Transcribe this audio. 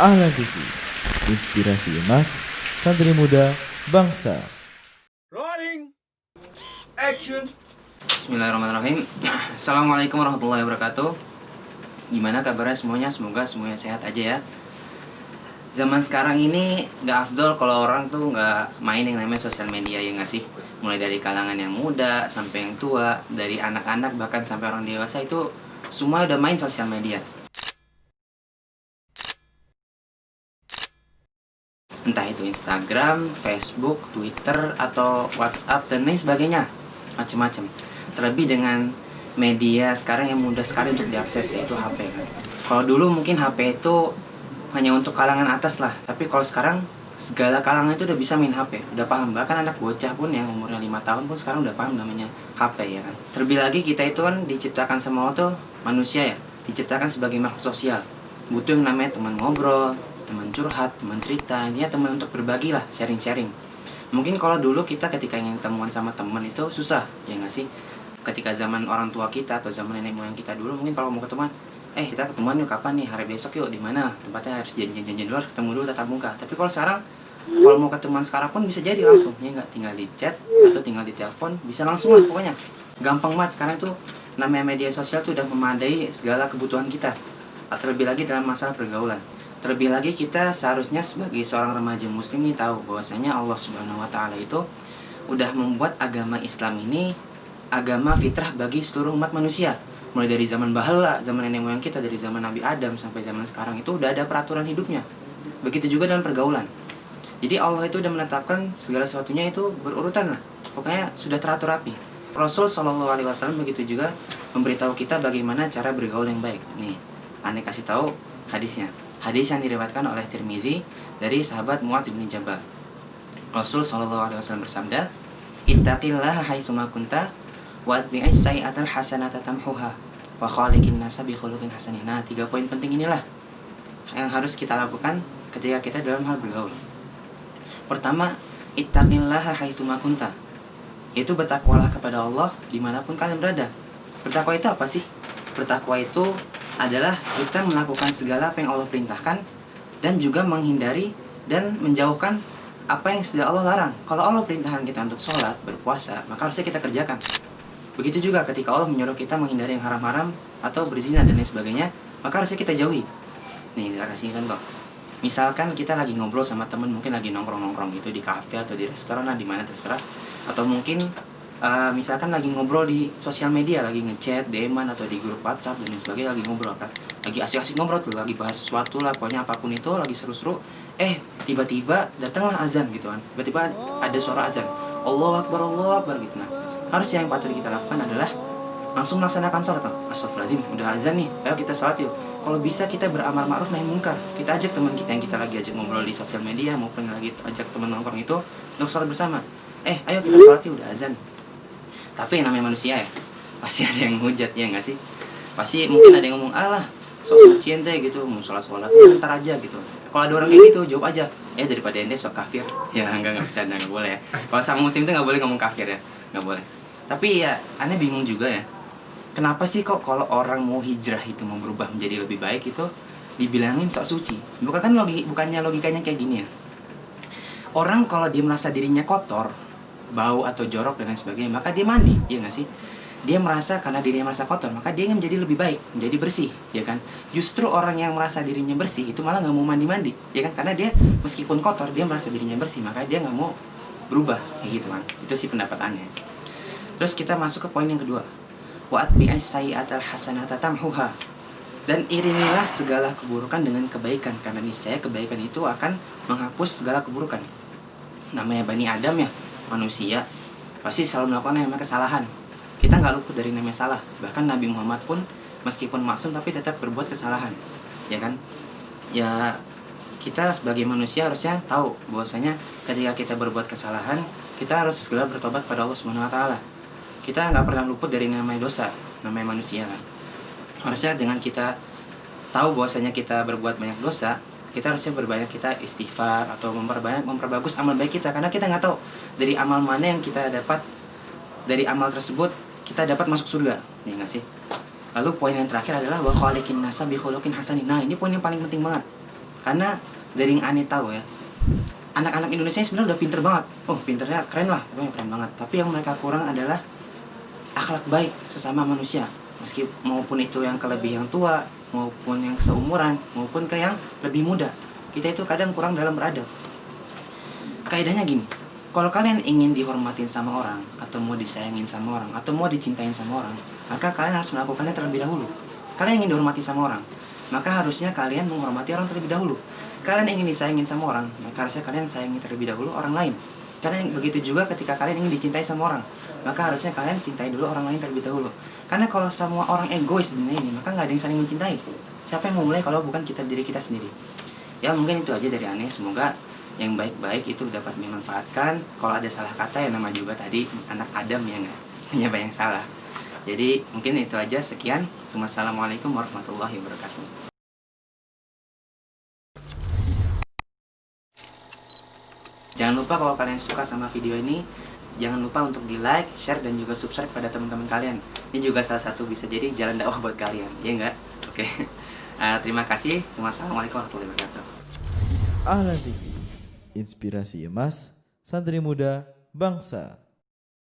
Ahlan TV, inspirasi emas, santri muda, bangsa. Rolling. Action. Bismillahirrahmanirrahim Assalamualaikum warahmatullahi wabarakatuh Gimana kabarnya semuanya? Semoga semuanya sehat aja ya Zaman sekarang ini gak afdol kalau orang tuh gak main yang namanya sosial media ya gak sih? Mulai dari kalangan yang muda sampai yang tua Dari anak-anak bahkan sampai orang dewasa itu Semua udah main sosial media Entah itu Instagram, Facebook, Twitter, atau WhatsApp, dan lain sebagainya Macem-macem Terlebih dengan media sekarang yang mudah sekali untuk diakses yaitu HP kan. Kalau dulu mungkin HP itu hanya untuk kalangan atas lah, tapi kalau sekarang segala kalangan itu udah bisa main HP, udah paham. Bahkan anak bocah pun yang umurnya lima tahun pun sekarang udah paham namanya HP ya kan. Terlebih lagi kita itu kan diciptakan sama Allah manusia ya, diciptakan sebagai makhluk sosial. Butuh yang namanya teman ngobrol, teman curhat, teman cerita, ya teman untuk berbagi lah, sharing-sharing. Mungkin kalau dulu kita ketika ingin temuan sama teman itu susah, ya nggak sih? ketika zaman orang tua kita atau zaman nenek moyang kita dulu mungkin kalau mau ketemuan eh kita ketemuan yuk kapan nih? Hari besok yuk di mana? Tempatnya harus janjian-janjian dulu harus ketemu dulu tatap muka. Tapi kalau sekarang kalau mau ketemuan sekarang pun bisa jadi langsung. Ya nggak? Tinggal di chat atau tinggal di telepon bisa langsung lah pokoknya. Gampang banget. Sekarang tuh namanya media sosial tuh udah memadai segala kebutuhan kita. Terlebih lagi dalam masalah pergaulan terlebih lagi kita seharusnya sebagai seorang remaja muslim nih tahu bahwasanya Allah Subhanahu Wa Taala itu udah membuat agama Islam ini agama fitrah bagi seluruh umat manusia. Mulai dari zaman bahala, zaman nenek moyang kita, dari zaman Nabi Adam sampai zaman sekarang itu udah ada peraturan hidupnya. Begitu juga dalam pergaulan. Jadi Allah itu udah menetapkan segala sesuatunya itu berurutan lah. Pokoknya sudah teratur rapi. Rasul Shallallahu Alaihi Wasallam begitu juga memberitahu kita bagaimana cara bergaul yang baik. Nih, aneh kasih tahu hadisnya. Hadis yang diriwayatkan oleh Tirmizi dari sahabat Mu'adz bin Jabal. Rasul Shallallahu Alaihi Wasallam bersabda, "Ittaqillah haitsuma kunta Wa'atbi'is sayi'atal hasanata tamhuha wa khaliqin nasa bi khuluqin hasanin. Nah, tiga poin penting inilah yang harus kita lakukan ketika kita dalam hal bergaul. Pertama, ittaqillaha haitsuma kunta. Itu bertakwalah kepada Allah di mana pun kalian berada. Bertakwa itu apa sih? Bertakwa itu adalah kita melakukan segala apa yang Allah perintahkan dan juga menghindari dan menjauhkan apa yang sudah Allah larang. Kalau Allah perintahkan kita untuk sholat, berpuasa, maka harusnya kita kerjakan. Begitu juga ketika Allah menyuruh kita menghindari yang haram-haram atau berzina dan lain sebagainya, maka harusnya kita jauhi. Nih, kita kasih contoh. Misalkan kita lagi ngobrol sama temen, mungkin lagi nongkrong-nongkrong gitu di kafe atau di restoran di mana terserah. Atau mungkin uh, misalkan lagi ngobrol di sosial media, lagi ngechat, DM atau di grup WhatsApp dan lain sebagainya, lagi ngobrol kan. Lagi asik-asik ngobrol tuh, lagi bahas sesuatu lah, pokoknya apa pun itu, lagi seru-seru. Eh, tiba-tiba datanglah azan gitu kan. Tiba-tiba ada suara azan. Allah Akbar, Allah Akbar gitu. Nah, harusnya yang patut kita lakukan adalah langsung melaksanakan sholat Astagfirullahaladzim, udah azan nih, ayo kita sholat yuk Kalau bisa kita beramal ma'ruf nahi mungkar Kita ajak teman kita yang kita lagi ajak ngobrol di sosial media Maupun lagi ajak teman nongkrong itu Untuk sholat bersama Eh, ayo kita sholat yuk, udah azan Tapi yang namanya manusia ya Pasti ada yang hujat, ya nggak sih? Pasti mungkin ada yang ngomong, alah sok suci ente gitu, mau sholat sholat ntar aja gitu. Kalau ada orang kayak gitu, jawab aja Ya daripada ente sok kafir. Ya enggak, enggak bercanda, enggak boleh ya. Kalau sama muslim itu enggak boleh ngomong kafir ya Enggak boleh. Tapi ya aneh bingung juga ya kenapa sih kok kalau orang mau hijrah itu mau berubah menjadi lebih baik itu dibilangin sok suci? Bukan kan logi bukannya logikanya kayak gini ya? Orang kalau dia merasa dirinya kotor bau atau jorok dan lain sebagainya maka dia mandi ya nggak sih dia merasa karena dirinya merasa kotor maka dia ingin menjadi lebih baik menjadi bersih ya kan justru orang yang merasa dirinya bersih itu malah nggak mau mandi mandi ya kan karena dia meskipun kotor dia merasa dirinya bersih maka dia nggak mau berubah kayak gitu kan itu sih pendapatannya Terus kita masuk ke poin yang kedua. Wa atbi'is sayyi'atal hasanata tamhuha. Dan iringilah segala keburukan dengan kebaikan karena niscaya kebaikan itu akan menghapus segala keburukan. Namanya Bani Adam ya, manusia pasti selalu melakukan yang namanya kesalahan. Kita nggak luput dari namanya salah. Bahkan Nabi Muhammad pun meskipun maksum tapi tetap berbuat kesalahan. Ya kan? Ya kita sebagai manusia harusnya tahu bahwasanya ketika kita berbuat kesalahan, kita harus segera bertobat pada Allah Subhanahu wa taala kita nggak pernah luput dari namanya dosa namanya manusia kan harusnya dengan kita tahu bahwasanya kita berbuat banyak dosa kita harusnya berbanyak kita istighfar atau memperbanyak memperbagus amal baik kita. Karena kita nggak tahu dari amal mana yang kita dapat dari amal tersebut kita dapat masuk surga. Ya nggak sih? Lalu poin yang terakhir adalah wa khaliqin nasa bi hasanin. Nah ini poin yang paling penting banget. Karena dari yang aneh tahu ya anak-anak Indonesia sebenarnya udah pinter banget. Oh pinternya keren lah pokoknya keren banget. Tapi yang mereka kurang adalah akhlak baik sesama manusia. Meski maupun itu yang ke lebih yang tua maupun yang seumuran maupun ke yang lebih muda. Kita itu kadang kurang dalam beradab. Kaidahnya gini kalau kalian ingin dihormatin sama orang atau mau disayangin sama orang atau mau dicintain sama orang maka kalian harus melakukannya terlebih dahulu. Kalian ingin dihormati sama orang maka harusnya kalian menghormati orang terlebih dahulu. Kalian ingin disayangin sama orang maka harusnya kalian sayangi terlebih dahulu orang lain karena begitu juga ketika kalian ingin dicintai sama orang maka harusnya kalian cintai dulu orang lain terlebih dahulu. Karena kalau semua orang egois dunia ini maka nggak ada yang saling mencintai. Siapa yang mau mulai kalau bukan kita diri kita sendiri? Ya mungkin itu aja dari aneh semoga yang baik-baik itu dapat dimanfaatkan. Kalau ada salah kata ya nama juga tadi anak Adam ya nggak? Hanya salah. Jadi mungkin itu aja. Sekian. Wassalamualaikum warahmatullahi wabarakatuh Jangan lupa kalau kalian suka sama video ini Jangan lupa untuk di like, share, dan juga subscribe pada teman-teman kalian. Ini juga salah satu bisa jadi jalan dakwah buat kalian Ya enggak? Oke. Uh, Terima kasih. Wassalamualaikum warahmatullahi wabarakatuh. Ahlan TV, inspirasi emas, santri muda, bangsa.